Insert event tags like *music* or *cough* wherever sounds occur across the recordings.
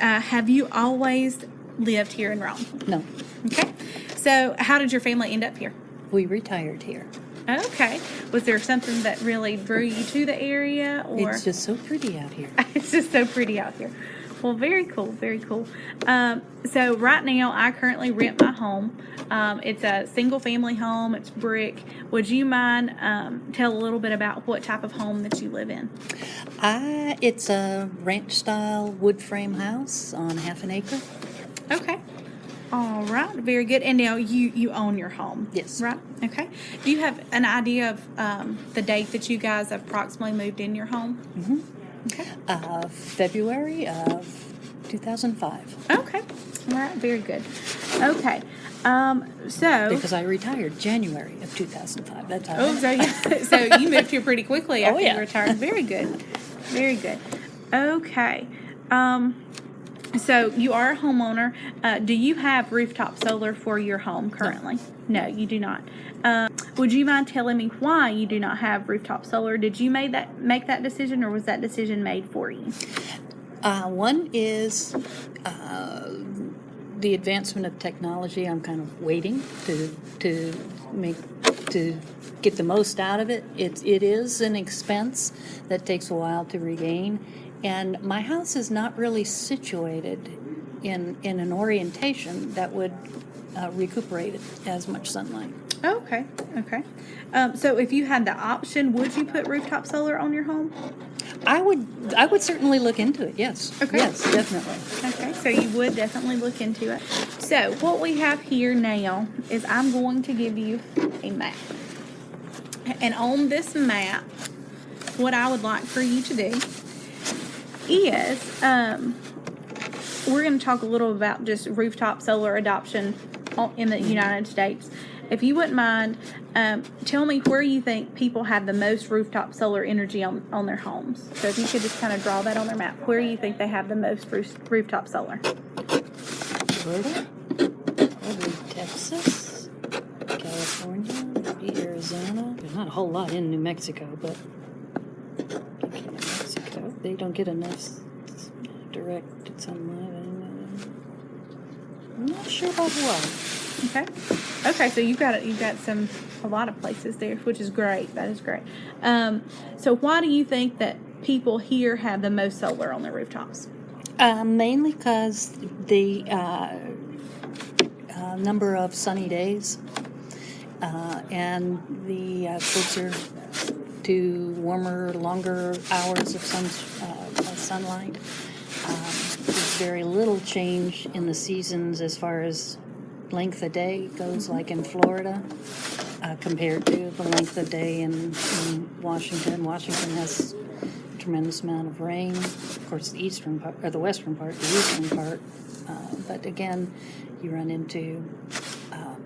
Uh, have you always lived here in Rome? No, Okay. So, how did your family end up here? we retired here. Okay. Was there something that really drew you to the area, or It's just so pretty out here. *laughs* it's just so pretty out here? Well, very cool, very cool. Um, so right now, I currently rent my home. Um, it's a single-family home. It's brick. Would you mind um, tell a little bit about what type of home that you live in? I, it's a ranch style wood frame house on half an acre. Okay. All right. Very good. And now you you own your home. Yes. Right. Okay. Do you have an idea of um, the date that you guys have approximately moved in your home? Mm-hmm. Okay. Uh, February of 2005. Okay. All right. Very good. Okay. Um, so. Because I retired January of 2005. That's how Oh, so yeah. *laughs* so you moved here pretty quickly *laughs* Oh, after yeah. you retired. Very good. Very good. Okay. Um, so you are a homeowner. Uh, do you have rooftop solar for your home currently? No, you do not. Uh, would you mind telling me why you do not have rooftop solar? Did you make that make that decision, or was that decision made for you? Uh, one is uh, the advancement of technology. I'm kind of waiting to to make to get the most out of it. It it is an expense that takes a while to regain, and my house is not really situated in in an orientation that would uh, recuperate as much sunlight. Okay. Okay. Um, so if you had the option, would you put rooftop solar on your home? I would I would certainly look into it. Yes. Okay. Yes, definitely. Okay, so you would definitely look into it. So, what we have here now is I'm going to give you a map. And on this map, what I would like for you to do is um, we're going to talk a little about just rooftop solar adoption in the United States. If you wouldn't mind, um, tell me where you think people have the most rooftop solar energy on, on their homes. So if you could just kind of draw that on their map, where you think they have the most roof, rooftop solar. Florida, Texas, California, Arizona. There's not a whole lot in New Mexico, but they don't get enough s- s- direct sunlight. I'm not sure about Hawaii. Okay. Okay, so you've got you've got some a lot of places there, which is great. That is great. Um, so why do you think that people here have the most solar on their rooftops? Uh, mainly because the uh, uh, number of sunny days uh, and the uh, closer to warmer, longer hours of sun, uh, of sunlight. Um, there's very little change in the seasons as far as length of day goes, like in Florida, uh, compared to the length of day in, in Washington. Washington has a tremendous amount of rain. Of course, the eastern part, or the western part, the eastern part. Uh, but again, you run into um,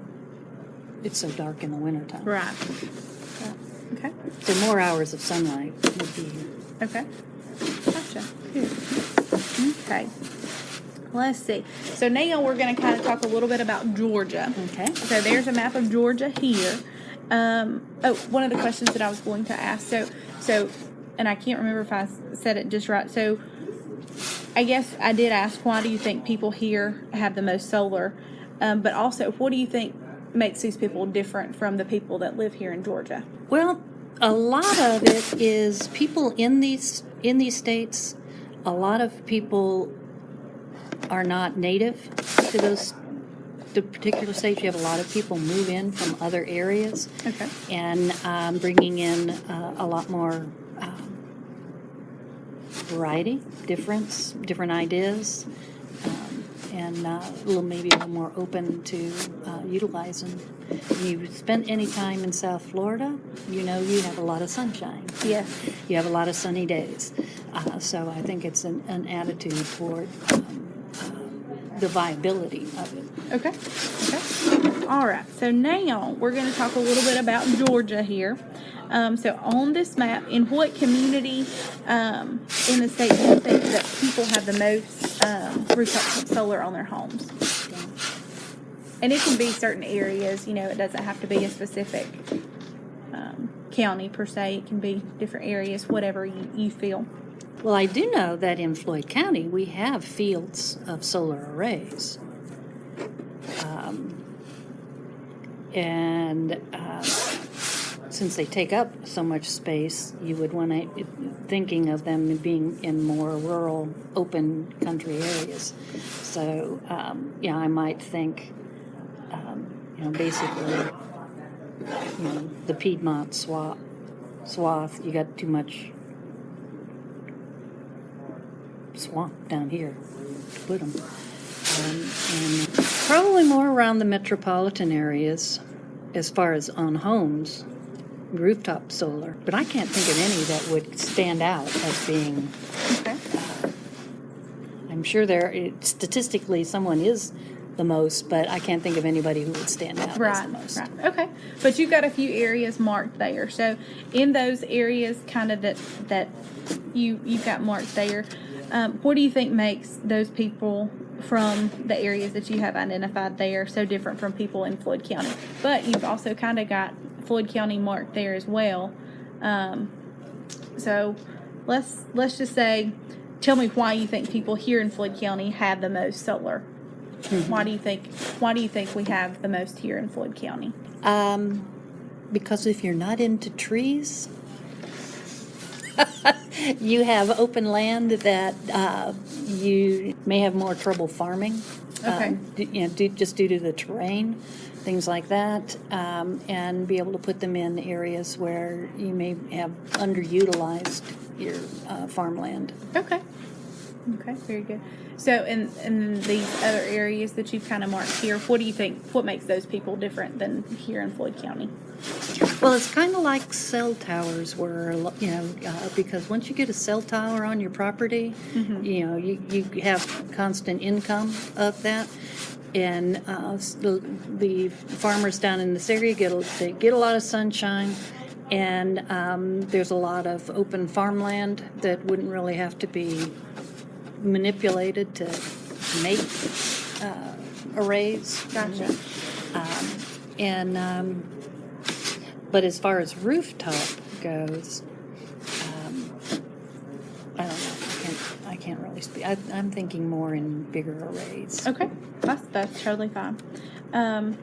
it's so dark in the wintertime. Right. Okay. So more hours of sunlight would be Okay. Gotcha. Good. Okay. Let's see. So now we're going to kind of talk a little bit about Georgia. okay. So there's a map of Georgia here. Um, oh, one of the questions that I was going to ask. So, so, and I can't remember if I said it just right. So, I guess I did ask, why do you think people here have the most solar? Um, but also, what do you think makes these people different from the people that live here in Georgia? Well, a lot of it is people in these in these states. A lot of people are not native to those the particular states. You have a lot of people move in from other areas, Okay. and um, bringing in uh, a lot more um, variety, difference, different ideas. And uh, a little, maybe a little more open to uh, utilizing. When you spent any time in South Florida, you know you have a lot of sunshine. Yes. You have a lot of sunny days. Uh, so I think it's an, an attitude toward um, uh, the viability of it. Okay. Okay. All right. So now we're going to talk a little bit about Georgia here. Um, so on this map, in what community um, in the state do you think that people have the most um, rooftop solar on their homes? And it can be certain areas. You know, it doesn't have to be a specific um, county per se. It can be different areas, whatever you, you feel. Well, I do know that in Floyd County, we have fields of solar arrays. Um, and uh, since they take up so much space, you would want to thinking of them being in more rural, open country areas. So, um, yeah, I might think, um, you know, basically, you know, the Piedmont swath, swath, you got too much swamp down here to put them. Um, and probably more around the metropolitan areas as far as on homes, rooftop solar. But I can't think of any that would stand out as being, Okay. I'm sure there, it- statistically, someone is the most, but I can't think of anybody who would stand out as Right, the most. right. Okay. But you've got a few areas marked there. So in those areas kind of that that you you've got marked there, um, what do you think makes those people from the areas that you have identified there so different from people in Floyd County? But you've also kind of got Floyd County marked there as well. Um, so let's let's just say tell me why you think people here in Floyd County have the most solar. Why do you think why do you think we have the most here in Floyd County? Um, because if you're not into trees, *laughs* you have open land that uh, you may have more trouble farming. Okay. Um, d- you know, due, just due to the terrain, things like that, um, and be able to put them in areas where you may have underutilized your uh, farmland. Okay. Okay, very good. So in in these other areas that you've kind of marked here, what do you think what makes those people different than here in Floyd County? Well, it's kind of like cell towers were, you know, uh, because once you get a cell tower on your property, you know, you, you have constant income of that. And uh, the, the farmers down in this area get a, they get a lot of sunshine, and um, there's a lot of open farmland that wouldn't really have to be manipulated to make uh, arrays. Gotcha. Um, and um, but as far as rooftop goes, um, I don't know. I can't. I can't really speak. I, I'm thinking more in bigger arrays. Okay, that's that's totally fine. Um,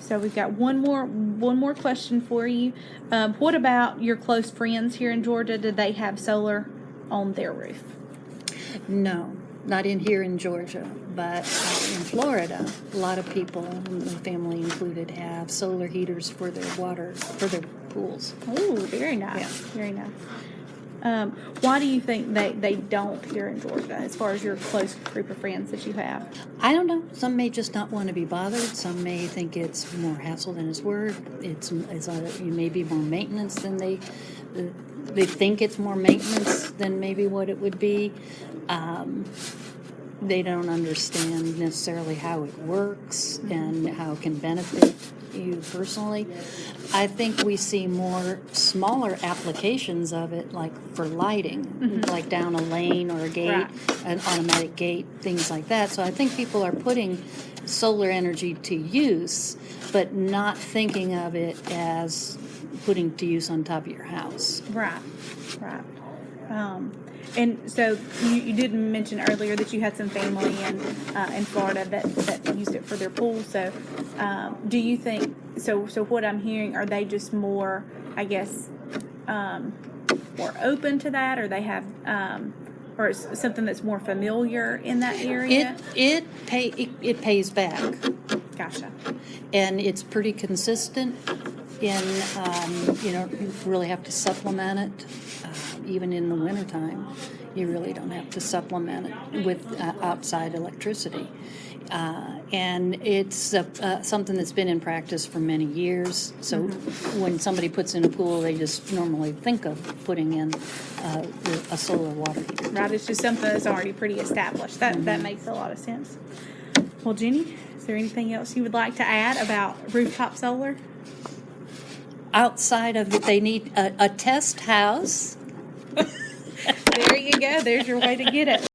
so we've got one more one more question for you. Um, what about your close friends here in Georgia? Did they have solar on their roof? No, not in here in Georgia, but uh, in Florida, a lot of people, my family included, have solar heaters for their water for their pools. Oh, very nice. Yeah. Very nice. Um, why do you think they, they don't here in Georgia, as far as your close group of friends that you have? I don't know. Some may just not want to be bothered. Some may think it's more hassle than it's worth. It's, it's you may be more maintenance than they they think it's more maintenance than maybe what it would be. Um, they don't understand necessarily how it works and how it can benefit you personally. I think we see more smaller applications of it, like for lighting, like down a lane or a gate, Right. an automatic gate, things like that. So I think people are putting solar energy to use, but not thinking of it as putting to use on top of your house. Right, right. Um, and so you, you did mention earlier that you had some family in uh, in Florida that, that used it for their pool. So, um, do you think so? So what I'm hearing are they just more, I guess, um, more open to that, or they have, um, or it's something that's more familiar in that It area? it pay it, it pays back. Gotcha. and it's pretty consistent in, um, you know, you really have to supplement it, uh, even in the wintertime. You really don't have to supplement it with uh, outside electricity. Uh, and it's uh, uh, something that's been in practice for many years. So when somebody puts in a pool, they just normally think of putting in uh, a solar water heater. Right, it's just something that's already pretty established. That that makes a lot of sense. Well, Jenny, is there anything else you would like to add about rooftop solar? Outside of it, they need a, a test house *laughs* There you go. There's your way to get it.